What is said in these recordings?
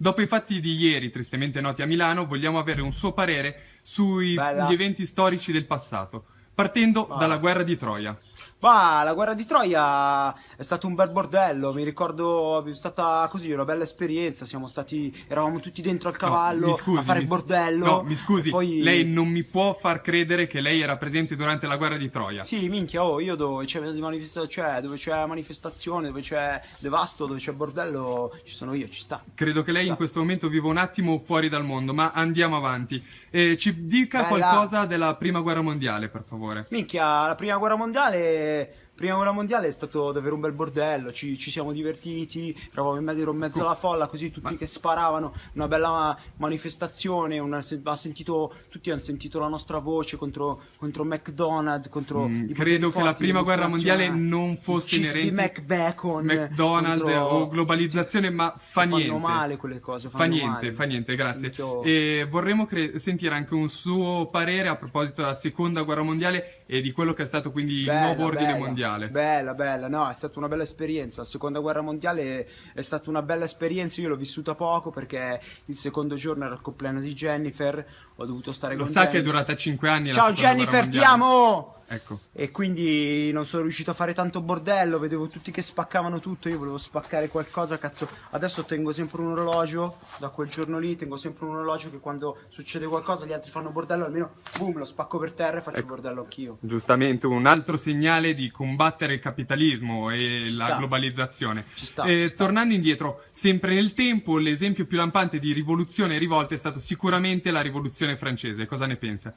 Dopo i fatti di ieri, tristemente noti a Milano, vogliamo avere un suo parere sugli eventi storici del passato, partendo Vai. dalla guerra di Troia. Ma la guerra di Troia è stato un bel bordello, mi ricordo è stata così una bella esperienza, siamo stati, eravamo tutti dentro al No, cavallo mi scusi, a fare il bordello. No, mi scusi, poi... lei non mi può far credere che lei era presente durante la guerra di Troia. Sì, minchia, oh, io dove c'è manifesta- cioè, dove c'è manifestazione, dove c'è devasto, dove c'è bordello, ci sono io, ci sta. Credo che lei Ci in sta. questo momento viva un attimo fuori dal mondo, ma andiamo avanti. Eh, ci dica Bella. qualcosa della prima guerra mondiale, per favore. Minchia, la prima guerra mondiale. Prima guerra mondiale è stato davvero un bel bordello, ci, ci siamo divertiti, eravamo in mezzo, ero in mezzo alla folla, così tutti che sparavano, una bella manifestazione, una- sentito, tutti hanno sentito la nostra voce contro, contro McDonald's, contro Mm, credo che la forti, prima guerra mondiale non fosse inerente McBacon, McDonald's contro- o globalizzazione, ma fa fanno niente. male quelle cose, Fa fanno niente, male. fa niente, grazie. Minchia. E vorremmo sentire anche un suo parere a proposito della seconda guerra mondiale e di quello che è stato quindi il Bella, nuovo ordine bella, mondiale. Bella, bella, no, è stata una bella esperienza. La seconda guerra mondiale è stata una bella esperienza. Io l'ho vissuta poco perché il secondo giorno era il compleanno di Jennifer. Ho dovuto stare Lo con sa che è durata 5 anni Ciao Jennifer, ti mondiale. amo! Ecco. E quindi non sono riuscito a fare tanto bordello, vedevo tutti che spaccavano tutto, io volevo spaccare qualcosa, cazzo. Adesso tengo sempre un orologio, da quel giorno lì tengo sempre un orologio che quando succede qualcosa gli altri fanno bordello, almeno boom, lo spacco per terra e faccio Ecco. bordello anch'io. Giustamente, un altro segnale di combattere il capitalismo e Ci la sta. globalizzazione. Ci sta, Eh, ci sta. Tornando indietro, sempre nel tempo, l'esempio più lampante di rivoluzione e rivolta è stato sicuramente la rivoluzione francese. Cosa ne pensa?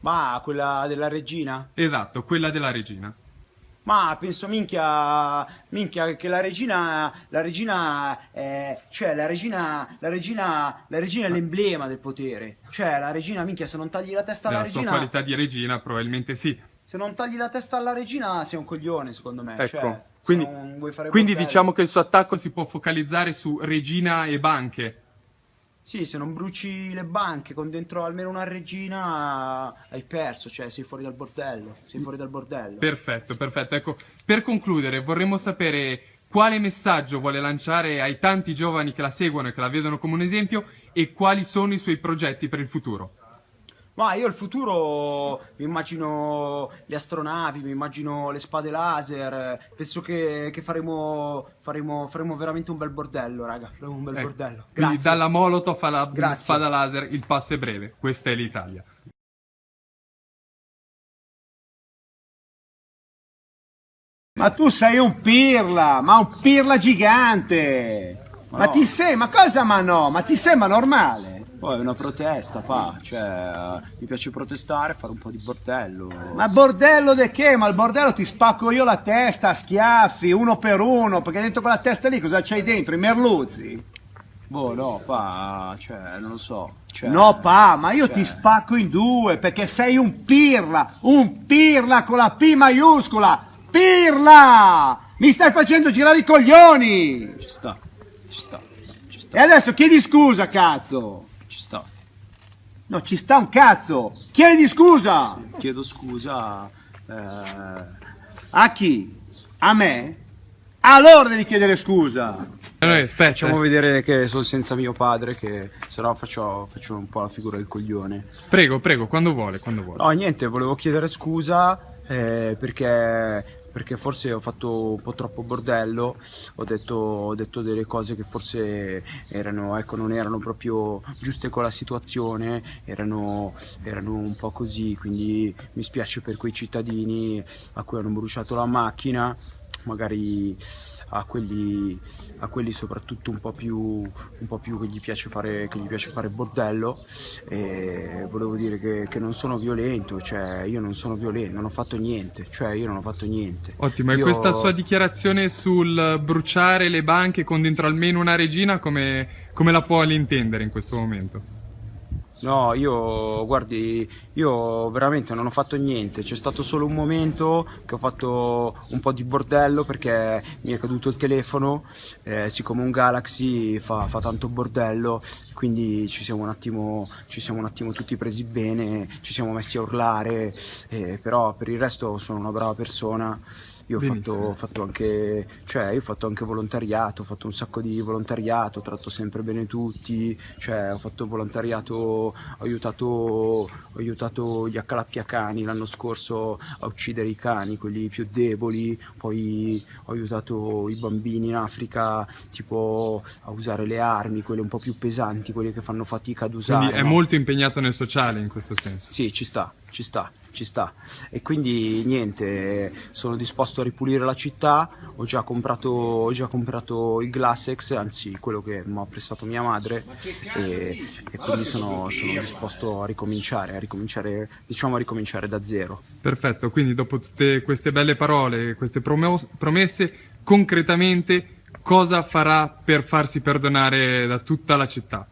Ma quella della regina? Esatto, quella della regina. Ma penso minchia, minchia che la regina, la regina, è, cioè la regina, la regina, la regina è l'emblema del potere. Cioè la regina, minchia, se non tagli la testa alla sua regina, qualità di regina, probabilmente sì. se non tagli la testa alla regina sei un coglione, secondo me. Ecco, Cioè, quindi, quindi diciamo che il suo attacco si può focalizzare su regina e banche. Sì, se non bruci le banche con dentro almeno una regina hai perso, cioè sei fuori dal bordello, sei fuori dal bordello. Perfetto, perfetto. Ecco, per concludere, vorremmo sapere quale messaggio vuole lanciare ai tanti giovani che la seguono e che la vedono come un esempio e quali sono i suoi progetti per il futuro. Ma io il futuro mi immagino le astronavi, mi immagino le spade laser, penso che, che faremo, faremo, faremo veramente un bel bordello, raga, faremo un bel Ecco, bordello. Quindi Grazie. dalla Molotov alla Grazie. spada laser il passo è breve. Questa è l'Italia. Ma tu sei un pirla, ma un pirla gigante! Ma, no. ti sei, ma cosa ma no? Ma ti sembra normale? Poi è una protesta, pa, cioè eh, mi piace protestare, fare un po' di bordello. Ma bordello de che? Ma il bordello ti spacco io la testa a schiaffi, uno per uno, perché dentro quella testa lì cosa c'hai dentro? I merluzzi? Boh, no, pa, cioè, non lo so. Cioè, No pa, ma io cioè- ti spacco in due, perché sei un pirla, un pirla con la P maiuscola! Pirla! Mi stai facendo girare i coglioni! Ci sta, ci sta, ci E adesso chiedi scusa, cazzo! Ci sta. No, ci sta un cazzo! Chiedi scusa! Chiedo scusa, eh, A chi? A me? Allora devi chiedere scusa! Allora, aspetta. facciamo vedere che sono senza mio padre, che sennò faccio, faccio un po' la figura del coglione. Prego, prego, quando vuole, quando vuole. No, niente, volevo chiedere scusa eh, perché, perché forse ho fatto un po' troppo bordello, ho detto, ho detto delle cose che forse erano, ecco, non erano proprio giuste con la situazione, erano, erano un po' così, quindi mi spiace per quei cittadini a cui hanno bruciato la macchina magari a quelli, a quelli soprattutto un po' più un po' più che gli piace fare che gli piace fare bordello e volevo dire che, che non sono violento cioè io non sono violento non ho fatto niente cioè io non ho fatto niente Ottimo, e Io- questa sua dichiarazione sul bruciare le banche con dentro almeno una regina, come, come la può intendere in questo momento? No, io guardi, io veramente non ho fatto niente, c'è stato solo un momento che ho fatto un po' di bordello perché mi è caduto il telefono, eh, siccome un Galaxy fa, fa tanto bordello, quindi ci siamo, un attimo, ci siamo un attimo tutti presi bene, ci siamo messi a urlare, eh, però per il resto sono una brava persona Io ho fatto, ho fatto anche, cioè, io ho fatto anche volontariato, ho fatto un sacco di volontariato, tratto sempre bene tutti, cioè, ho fatto volontariato, ho aiutato, ho aiutato gli accalappiacani l'anno scorso a uccidere i cani, quelli più deboli, poi ho aiutato i bambini in Africa tipo a usare le armi, quelle un po' più pesanti, quelle che fanno fatica ad usare. Quindi è no? molto impegnato nel sociale in questo senso. Sì, ci sta, ci sta, ci sta. E quindi niente, sono disposto a ripulire la città, ho già comprato, ho già comprato il Glassex, anzi quello che mi ha prestato mia madre e, e quindi sono, sono disposto a ricominciare, a ricominciare, diciamo a ricominciare da zero. Perfetto, quindi dopo tutte queste belle parole, queste promesse, concretamente cosa farà per farsi perdonare da tutta la città?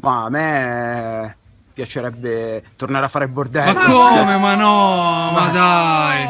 Ma a me piacerebbe tornare a fare il Ma bordello. come? Ma no, ma dai!